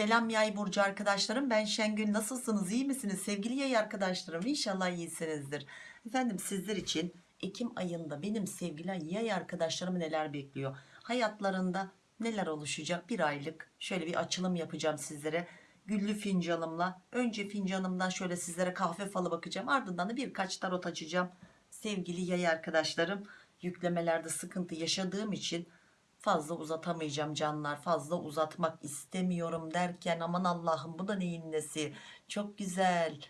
Selam yay burcu arkadaşlarım. Ben Şengül. Nasılsınız? İyi misiniz? Sevgili yay arkadaşlarım İnşallah iyisinizdir. Efendim sizler için Ekim ayında benim sevgili yay arkadaşlarım neler bekliyor? Hayatlarında neler oluşacak? Bir aylık şöyle bir açılım yapacağım sizlere. Güllü fincanımla önce fincanımdan şöyle sizlere kahve falı bakacağım. Ardından da birkaç tarot açacağım. Sevgili yay arkadaşlarım yüklemelerde sıkıntı yaşadığım için fazla uzatamayacağım canlar fazla uzatmak istemiyorum derken aman Allah'ım bu da neyin nesi? Çok güzel.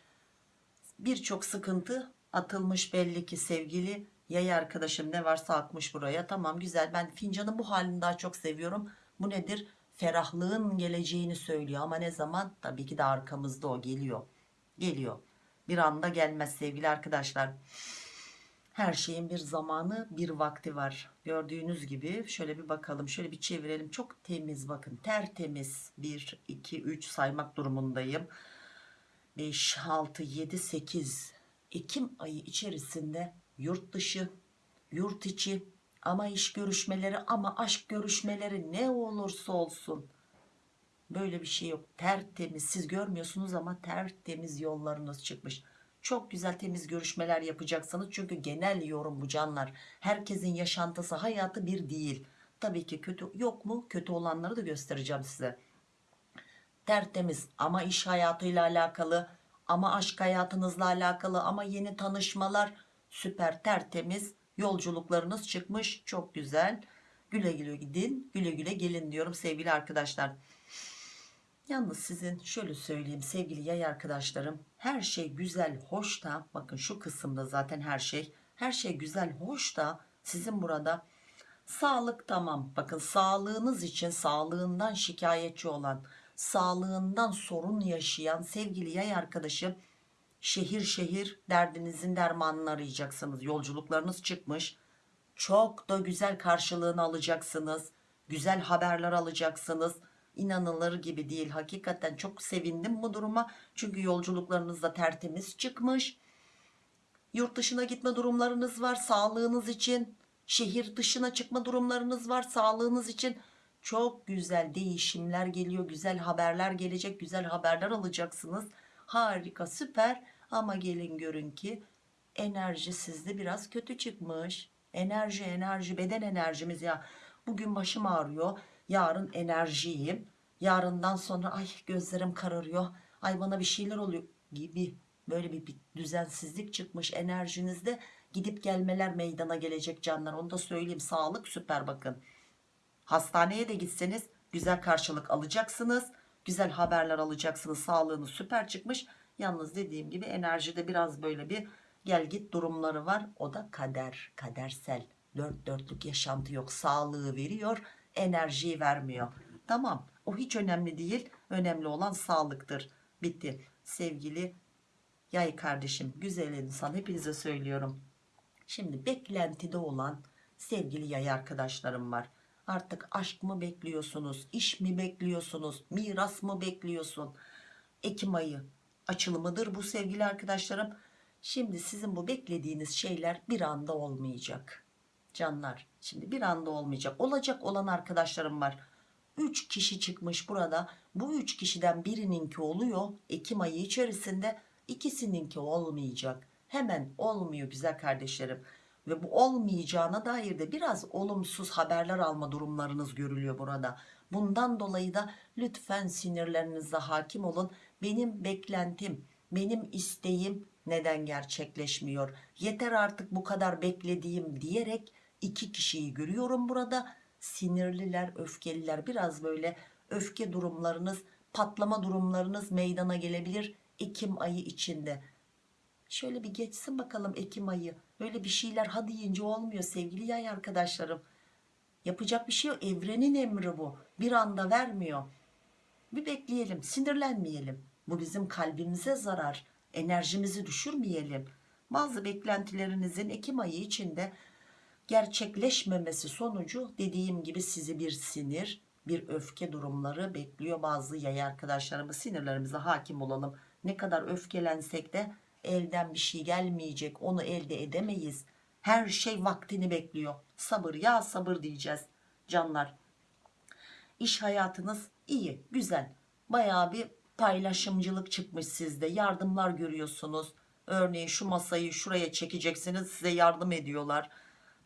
Birçok sıkıntı atılmış belli ki sevgili yay arkadaşım ne varsa akmış buraya. Tamam güzel. Ben fincanın bu halini daha çok seviyorum. Bu nedir? Ferahlığın geleceğini söylüyor. Ama ne zaman? Tabii ki de arkamızda o geliyor. Geliyor. Bir anda gelmez sevgili arkadaşlar her şeyin bir zamanı bir vakti var. Gördüğünüz gibi şöyle bir bakalım şöyle bir çevirelim. Çok temiz bakın tertemiz 1 2 3 saymak durumundayım. 5 6 7 8 Ekim ayı içerisinde yurt dışı yurt içi. Ama iş görüşmeleri ama aşk görüşmeleri ne olursa olsun. Böyle bir şey yok. Tertemiz. Siz görmüyorsunuz ama tertemiz yollarınız çıkmış çok güzel temiz görüşmeler yapacaksınız. Çünkü genel yorum bu canlar. Herkesin yaşantısı hayatı bir değil. Tabii ki kötü yok mu? Kötü olanları da göstereceğim size. Tertemiz ama iş hayatıyla alakalı ama aşk hayatınızla alakalı ama yeni tanışmalar. Süper tertemiz yolculuklarınız çıkmış. Çok güzel. Güle güle gidin güle güle gelin diyorum sevgili arkadaşlar. Yalnız sizin şöyle söyleyeyim sevgili yay arkadaşlarım her şey güzel hoş da bakın şu kısımda zaten her şey her şey güzel hoş da sizin burada. Sağlık tamam bakın sağlığınız için sağlığından şikayetçi olan sağlığından sorun yaşayan sevgili yay arkadaşım şehir şehir derdinizin dermanını arayacaksınız. Yolculuklarınız çıkmış. Çok da güzel karşılığını alacaksınız. Güzel haberler alacaksınız inanılır gibi değil. Hakikaten çok sevindim bu duruma. Çünkü yolculuklarınız da tertemiz çıkmış. Yurt dışına gitme durumlarınız var sağlığınız için. Şehir dışına çıkma durumlarınız var sağlığınız için. Çok güzel değişimler geliyor güzel haberler gelecek güzel haberler alacaksınız. Harika süper. Ama gelin görün ki enerji sizde biraz kötü çıkmış. Enerji enerji beden enerjimiz ya. Bugün başım ağrıyor yarın enerjiyim. Yarından sonra ay gözlerim kararıyor. Ay bana bir şeyler oluyor. gibi böyle bir, bir düzensizlik çıkmış enerjinizde gidip gelmeler meydana gelecek canlar. Onu da söyleyeyim. Sağlık süper bakın. Hastaneye de gitseniz güzel karşılık alacaksınız. Güzel haberler alacaksınız. Sağlığınız süper çıkmış. Yalnız dediğim gibi enerjide biraz böyle bir gel git durumları var. O da kader kadersel. Dört dörtlük yaşantı yok. Sağlığı veriyor enerjiyi vermiyor. Tamam o hiç önemli değil. Önemli olan sağlıktır. Bitti. Sevgili yay kardeşim güzel insan hepinize söylüyorum. Şimdi beklentide olan sevgili yay arkadaşlarım var. Artık aşk mı bekliyorsunuz iş mi bekliyorsunuz miras mı bekliyorsun? Ekim ayı açılımıdır bu sevgili arkadaşlarım. Şimdi sizin bu beklediğiniz şeyler bir anda olmayacak canlar şimdi bir anda olmayacak. Olacak olan arkadaşlarım var. 3 kişi çıkmış burada. Bu 3 kişiden birininki oluyor. Ekim ayı içerisinde ikisininki olmayacak. Hemen olmuyor güzel kardeşlerim. Ve bu olmayacağına dair de biraz olumsuz haberler alma durumlarınız görülüyor burada. Bundan dolayı da lütfen sinirlerinize hakim olun. Benim beklentim benim isteğim neden gerçekleşmiyor? Yeter artık bu kadar beklediğim diyerek iki kişiyi görüyorum burada. Sinirliler öfkeliler. Biraz böyle öfke durumlarınız patlama durumlarınız meydana gelebilir Ekim ayı içinde. Şöyle bir geçsin bakalım Ekim ayı. Öyle bir şeyler ha deyince olmuyor sevgili yay arkadaşlarım. Yapacak bir şey yok. Evrenin emri bu. Bir anda vermiyor. Bir bekleyelim sinirlenmeyelim. Bu bizim kalbimize zarar enerjimizi düşürmeyelim. Bazı beklentilerinizin Ekim ayı içinde gerçekleşmemesi sonucu dediğim gibi sizi bir sinir bir öfke durumları bekliyor bazı yay arkadaşlarımız sinirlerimize hakim olalım ne kadar öfkelensek de elden bir şey gelmeyecek onu elde edemeyiz her şey vaktini bekliyor sabır ya sabır diyeceğiz canlar iş hayatınız iyi güzel Bayağı bir paylaşımcılık çıkmış sizde. Yardımlar görüyorsunuz. Örneğin şu masayı şuraya çekeceksiniz size yardım ediyorlar.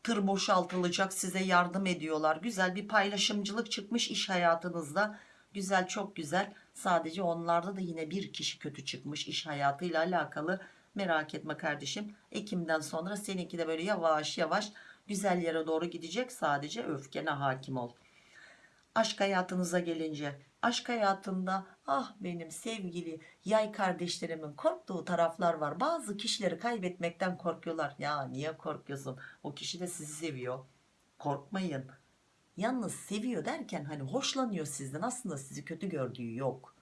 Tır boşaltılacak size yardım ediyorlar. Güzel bir paylaşımcılık çıkmış iş hayatınızda. Güzel çok güzel. Sadece onlarda da yine bir kişi kötü çıkmış iş hayatıyla alakalı. Merak etme kardeşim. Ekim'den sonra seninki de böyle yavaş yavaş güzel yere doğru gidecek. Sadece öfkene hakim ol. Aşk hayatınıza gelince aşk hayatında ah benim sevgili yay kardeşlerimin korktuğu taraflar var. Bazı kişileri kaybetmekten korkuyorlar. Ya niye korkuyorsun? O kişi de sizi seviyor. Korkmayın. Yalnız seviyor derken hani hoşlanıyor sizden aslında sizi kötü gördüğü yok.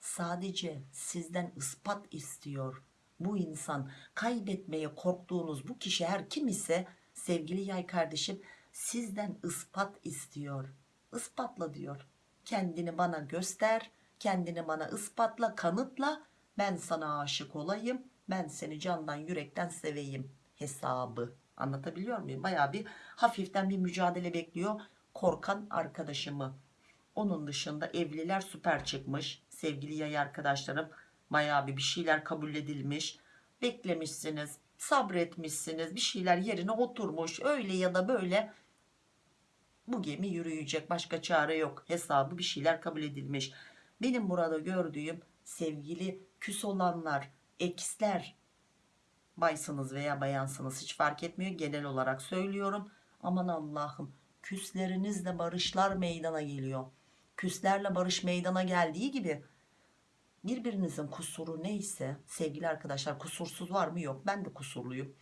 Sadece sizden ispat istiyor. Bu insan kaybetmeye korktuğunuz bu kişi her kim ise sevgili yay kardeşim sizden ispat istiyor. Ispatla diyor. Kendini bana göster, kendini bana ispatla, kanıtla. Ben sana aşık olayım, ben seni candan yürekten seveyim hesabı. Anlatabiliyor muyum? Baya bir hafiften bir mücadele bekliyor korkan arkadaşımı. Onun dışında evliler süper çıkmış. Sevgili yay arkadaşlarım bayağı bir bir şeyler kabul edilmiş. Beklemişsiniz, sabretmişsiniz. Bir şeyler yerine oturmuş. Öyle ya da böyle bu gemi yürüyecek. Başka çare yok. Hesabı bir şeyler kabul edilmiş. Benim burada gördüğüm sevgili küs olanlar, eksler, baysınız veya bayansınız hiç fark etmiyor. Genel olarak söylüyorum. Aman Allah'ım küslerinizle barışlar meydana geliyor. Küslerle barış meydana geldiği gibi birbirinizin kusuru neyse sevgili arkadaşlar kusursuz var mı yok ben de kusurluyum.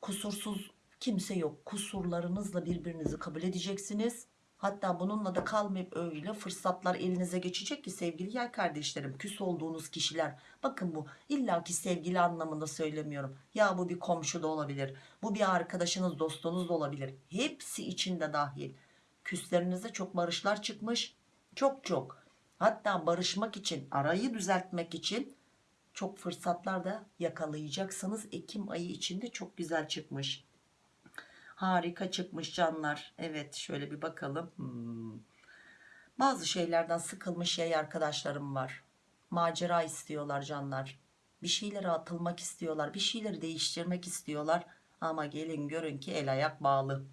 Kusursuz kimse yok. Kusurlarınızla birbirinizi kabul edeceksiniz. Hatta bununla da kalmayıp öyle fırsatlar elinize geçecek ki sevgili yay kardeşlerim küs olduğunuz kişiler. Bakın bu illaki sevgili anlamında söylemiyorum. Ya bu bir komşu da olabilir bu bir arkadaşınız dostunuz da olabilir. Hepsi içinde dahil. Küslerinizde çok barışlar çıkmış çok çok. Hatta barışmak için arayı düzeltmek için çok fırsatlar da yakalayacaksınız. Ekim ayı içinde çok güzel çıkmış harika çıkmış canlar. Evet şöyle bir bakalım. Hmm. bazı şeylerden sıkılmış yay arkadaşlarım var. Macera istiyorlar canlar. Bir şeylere atılmak istiyorlar bir şeyleri değiştirmek istiyorlar. Ama gelin görün ki el ayak bağlı.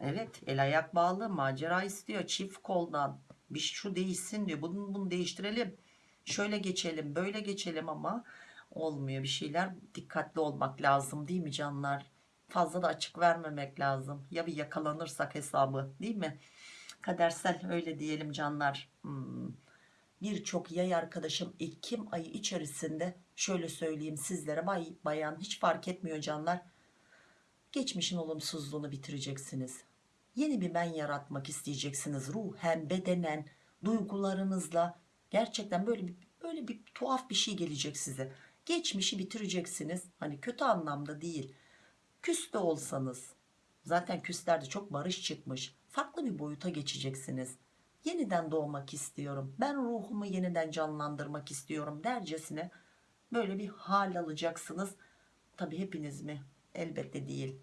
Evet el ayak bağlı macera istiyor çift koldan. Bir şu değişsin diyor bunu, bunu değiştirelim. Şöyle geçelim böyle geçelim ama olmuyor. Bir şeyler dikkatli olmak lazım değil mi canlar fazla da açık vermemek lazım. Ya bir yakalanırsak hesabı değil mi? Kadersel öyle diyelim canlar. Hmm. birçok yay arkadaşım Ekim ayı içerisinde şöyle söyleyeyim sizlere. Bay, bayan hiç fark etmiyor canlar. Geçmişin olumsuzluğunu bitireceksiniz. Yeni bir ben yaratmak isteyeceksiniz. Ruhen bedenen duygularınızla. Gerçekten böyle bir böyle bir tuhaf bir şey gelecek size. Geçmişi bitireceksiniz. Hani kötü anlamda değil küs de olsanız zaten küslerde çok barış çıkmış farklı bir boyuta geçeceksiniz. Yeniden doğmak istiyorum ben ruhumu yeniden canlandırmak istiyorum dercesine böyle bir hal alacaksınız. Tabi hepiniz mi? Elbette değil.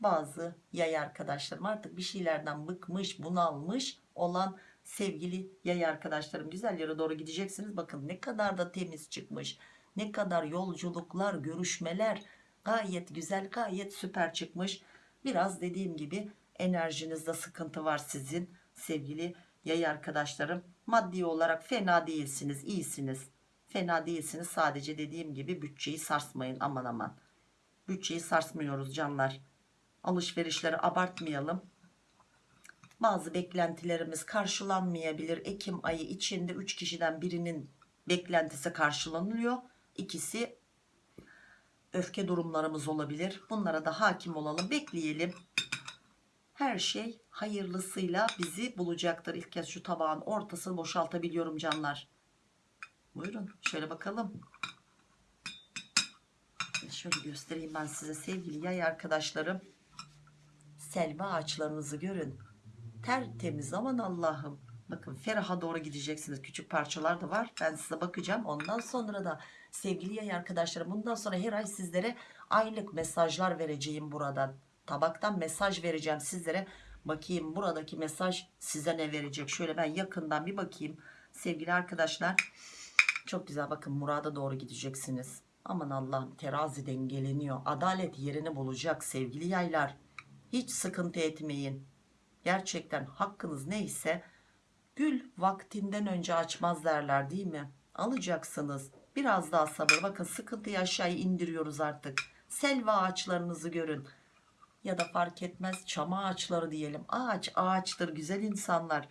Bazı yay arkadaşlarım artık bir şeylerden bıkmış bunalmış olan sevgili yay arkadaşlarım güzel yere doğru gideceksiniz. Bakın ne kadar da temiz çıkmış ne kadar yolculuklar görüşmeler gayet güzel gayet süper çıkmış. Biraz dediğim gibi enerjinizde sıkıntı var sizin sevgili yay arkadaşlarım. Maddi olarak fena değilsiniz iyisiniz. Fena değilsiniz. Sadece dediğim gibi bütçeyi sarsmayın aman aman. Bütçeyi sarsmıyoruz canlar. Alışverişleri abartmayalım. Bazı beklentilerimiz karşılanmayabilir. Ekim ayı içinde 3 kişiden birinin beklentisi karşılanıyor. İkisi öfke durumlarımız olabilir. Bunlara da hakim olalım bekleyelim. Her şey hayırlısıyla bizi bulacaktır. İlk kez şu tabağın ortasını boşaltabiliyorum canlar. Buyurun şöyle bakalım. Şöyle göstereyim ben size sevgili yay arkadaşlarım. Selva ağaçlarınızı görün. Tertemiz aman Allah'ım. Bakın feraha doğru gideceksiniz. Küçük parçalar da var. Ben size bakacağım. Ondan sonra da sevgili yay arkadaşlarım bundan sonra her ay sizlere aylık mesajlar vereceğim buradan tabaktan mesaj vereceğim sizlere bakayım buradaki mesaj size ne verecek şöyle ben yakından bir bakayım Sevgili arkadaşlar çok güzel bakın murada doğru gideceksiniz. Aman Allah'ım terazi dengeleniyor. Adalet yerini bulacak sevgili yaylar. Hiç sıkıntı etmeyin. Gerçekten hakkınız neyse gül vaktinden önce açmaz derler değil mi? Alacaksınız. Biraz daha sabır. Bakın sıkıntıyı aşağıya indiriyoruz artık. Selva ağaçlarınızı görün. Ya da fark etmez çam ağaçları diyelim. Ağaç ağaçtır güzel insanlar.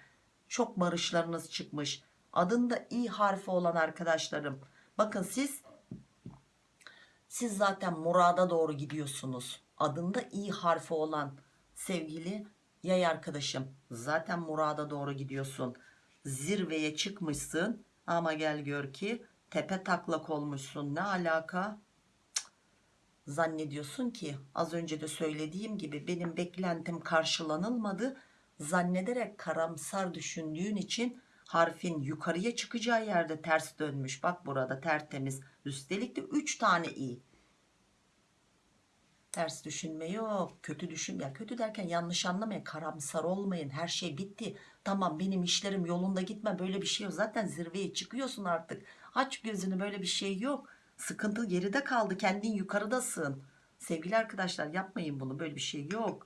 Çok barışlarınız çıkmış. Adında i harfi olan arkadaşlarım. Bakın siz siz zaten murada doğru gidiyorsunuz. Adında i harfi olan sevgili yay arkadaşım. Zaten murada doğru gidiyorsun. Zirveye çıkmışsın ama gel gör ki tepe taklak olmuşsun. Ne alaka? Zannediyorsun ki az önce de söylediğim gibi benim beklentim karşılanılmadı. Zannederek karamsar düşündüğün için harfin yukarıya çıkacağı yerde ters dönmüş. Bak burada tertemiz. Üstelik de 3 tane i. Ters düşünme yok. Kötü düşün ya kötü derken yanlış anlamayın. Karamsar olmayın. Her şey bitti. Tamam benim işlerim yolunda gitme. Böyle bir şey yok. Zaten zirveye çıkıyorsun artık. Aç gözünü böyle bir şey yok. Sıkıntı geride kaldı. Kendin yukarıdasın. Sevgili arkadaşlar yapmayın bunu. Böyle bir şey yok.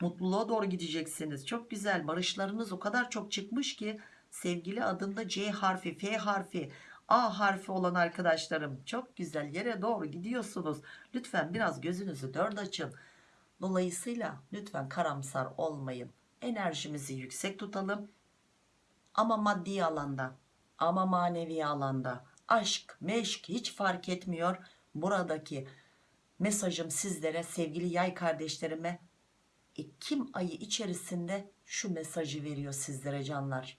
Mutluluğa doğru gideceksiniz. Çok güzel. Barışlarınız o kadar çok çıkmış ki sevgili adında C harfi, F harfi, A harfi olan arkadaşlarım çok güzel yere doğru gidiyorsunuz. Lütfen biraz gözünüzü dört açın. Dolayısıyla lütfen karamsar olmayın. Enerjimizi yüksek tutalım. Ama maddi alanda, ama manevi alanda, aşk, meşk hiç fark etmiyor. Buradaki mesajım sizlere sevgili yay kardeşlerime Ekim ayı içerisinde şu mesajı veriyor sizlere canlar.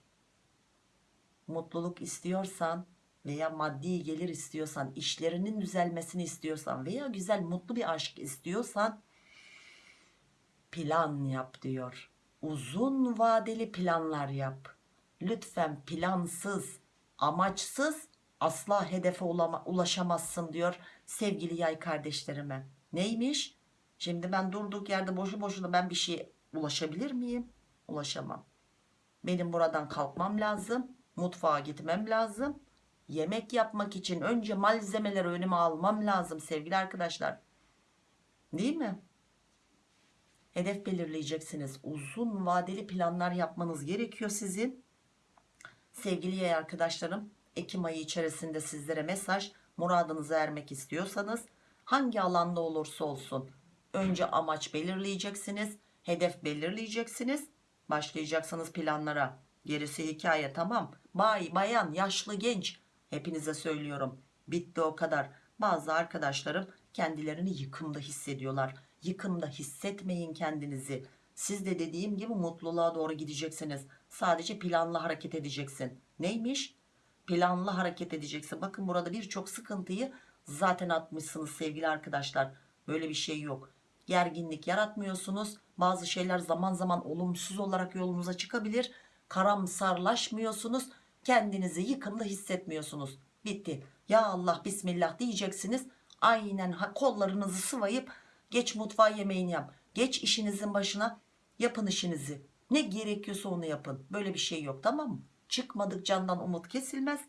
Mutluluk istiyorsan veya maddi gelir istiyorsan, işlerinin düzelmesini istiyorsan veya güzel mutlu bir aşk istiyorsan plan yap diyor. Uzun vadeli planlar yap. Lütfen plansız, amaçsız asla hedefe ulaşamazsın diyor sevgili yay kardeşlerime. Neymiş? Şimdi ben durduk yerde boşu boşuna ben bir şeye ulaşabilir miyim? Ulaşamam. Benim buradan kalkmam lazım. Mutfağa gitmem lazım. Yemek yapmak için önce malzemeleri önüme almam lazım sevgili arkadaşlar. Değil mi? Hedef belirleyeceksiniz. Uzun vadeli planlar yapmanız gerekiyor sizin. Sevgili yay arkadaşlarım, Ekim ayı içerisinde sizlere mesaj, muradınıza ermek istiyorsanız hangi alanda olursa olsun önce amaç belirleyeceksiniz, hedef belirleyeceksiniz, başlayacaksınız planlara. Gerisi hikaye tamam. Bay, bayan, yaşlı, genç hepinize söylüyorum. Bitti o kadar. Bazı arkadaşlarım kendilerini yıkımda hissediyorlar. Yıkımda hissetmeyin kendinizi. Siz de dediğim gibi mutluluğa doğru gideceksiniz. Sadece planlı hareket edeceksin. Neymiş? Planlı hareket edeceksin. Bakın burada birçok sıkıntıyı zaten atmışsınız sevgili arkadaşlar. Böyle bir şey yok. Gerginlik yaratmıyorsunuz. Bazı şeyler zaman zaman olumsuz olarak yolunuza çıkabilir. Karamsarlaşmıyorsunuz. Kendinizi yıkımda hissetmiyorsunuz. Bitti. Ya Allah bismillah diyeceksiniz. Aynen kollarınızı sıvayıp geç mutfağa yemeğini yap. Geç işinizin başına yapın işinizi. Ne gerekiyorsa onu yapın. Böyle bir şey yok tamam mı? Çıkmadık candan umut kesilmez.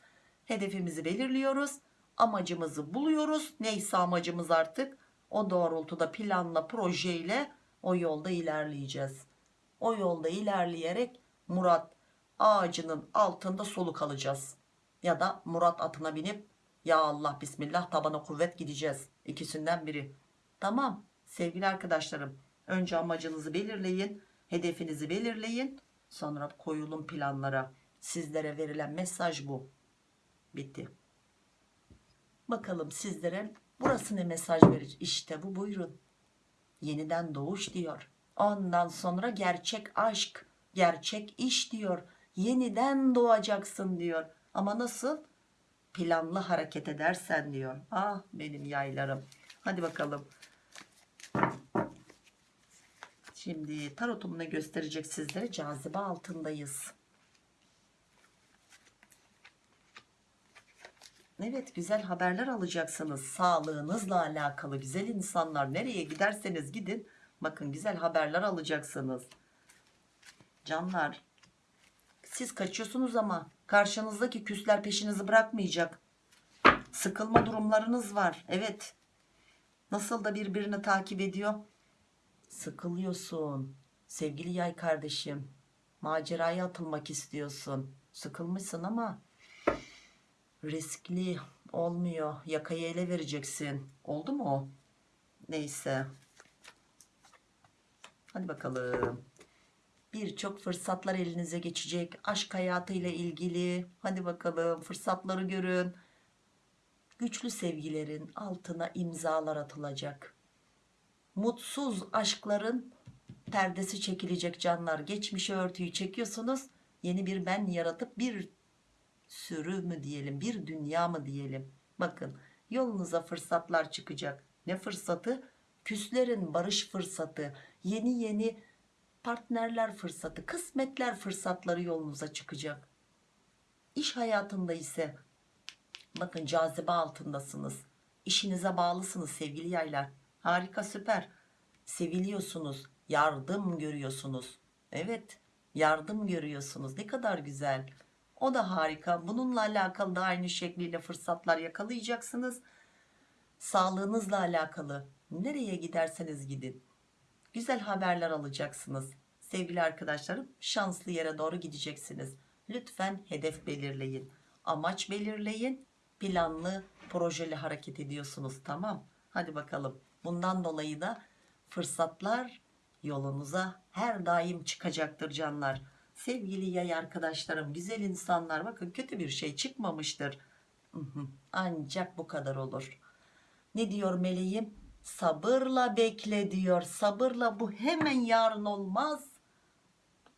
Hedefimizi belirliyoruz. Amacımızı buluyoruz. Neyse amacımız artık. O doğrultuda planla projeyle o yolda ilerleyeceğiz. O yolda ilerleyerek Murat ağacının altında soluk alacağız. Ya da Murat atına binip ya Allah bismillah tabana kuvvet gideceğiz. İkisinden biri. Tamam sevgili arkadaşlarım. Önce amacınızı belirleyin. Hedefinizi belirleyin. Sonra koyulun planlara. Sizlere verilen mesaj bu. Bitti. Bakalım sizlere burası ne mesaj verir? İşte bu buyurun. Yeniden doğuş diyor. Ondan sonra gerçek aşk, gerçek iş diyor. Yeniden doğacaksın diyor. Ama nasıl? Planlı hareket edersen diyor. Ah benim yaylarım. Hadi bakalım. Şimdi tarotum ne gösterecek sizlere? Cazibe altındayız. Evet güzel haberler alacaksınız. Sağlığınızla alakalı güzel insanlar nereye giderseniz gidin. Bakın güzel haberler alacaksınız. Canlar Siz kaçıyorsunuz ama karşınızdaki küsler peşinizi bırakmayacak. Sıkılma durumlarınız var. Evet. Nasıl da birbirini takip ediyor. Sıkılıyorsun. Sevgili yay kardeşim. Maceraya atılmak istiyorsun. Sıkılmışsın ama riskli olmuyor. Yakayı ele vereceksin. Oldu mu o? Neyse. Hadi bakalım. Birçok fırsatlar elinize geçecek. Aşk hayatıyla ilgili. Hadi bakalım fırsatları görün. Güçlü sevgilerin altına imzalar atılacak. Mutsuz aşkların perdesi çekilecek canlar. Geçmişe örtüyü çekiyorsunuz. Yeni bir ben yaratıp bir sürü mü diyelim, bir dünya mı diyelim. Bakın yolunuza fırsatlar çıkacak. Ne fırsatı? Küslerin barış fırsatı, yeni yeni partnerler fırsatı, kısmetler fırsatları yolunuza çıkacak. İş hayatında ise bakın cazibe altındasınız. İşinize bağlısınız sevgili yaylar. Harika süper. Seviliyorsunuz, yardım görüyorsunuz. Evet, yardım görüyorsunuz. Ne kadar güzel. O da harika. Bununla alakalı da aynı şekliyle fırsatlar yakalayacaksınız. Sağlığınızla alakalı nereye giderseniz gidin. Güzel haberler alacaksınız. Sevgili arkadaşlarım şanslı yere doğru gideceksiniz. Lütfen hedef belirleyin. Amaç belirleyin. Planlı, projeli hareket ediyorsunuz. Tamam. Hadi bakalım. Bundan dolayı da fırsatlar yolunuza her daim çıkacaktır canlar. Sevgili yay arkadaşlarım, güzel insanlar bakın kötü bir şey çıkmamıştır. Ancak bu kadar olur. Ne diyor meleğim? Sabırla bekle diyor. Sabırla bu hemen yarın olmaz.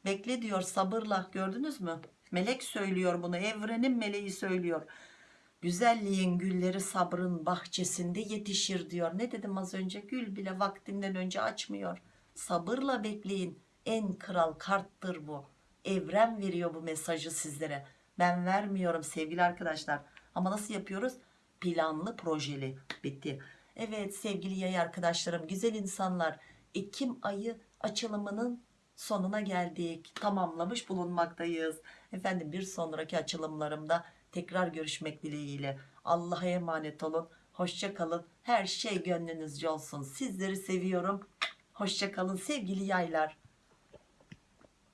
Bekle diyor sabırla gördünüz mü? Melek söylüyor bunu evrenin meleği söylüyor. Güzelliğin gülleri sabrın bahçesinde yetişir diyor. Ne dedim az önce? Gül bile vaktinden önce açmıyor. Sabırla bekleyin. En kral karttır bu. Evren veriyor bu mesajı sizlere. Ben vermiyorum sevgili arkadaşlar. Ama nasıl yapıyoruz? Planlı projeli. Bitti. Evet sevgili yay arkadaşlarım, güzel insanlar. Ekim ayı açılımının sonuna geldik. Tamamlamış bulunmaktayız. Efendim bir sonraki açılımlarımda tekrar görüşmek dileğiyle. Allah'a emanet olun. Hoşça kalın. Her şey gönlünüzce olsun. Sizleri seviyorum. Hoşça kalın sevgili yaylar.